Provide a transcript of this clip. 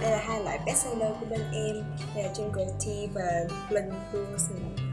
đây là hai loại bestseller của bên em. Đây là Jungle Tea và Blend Blossom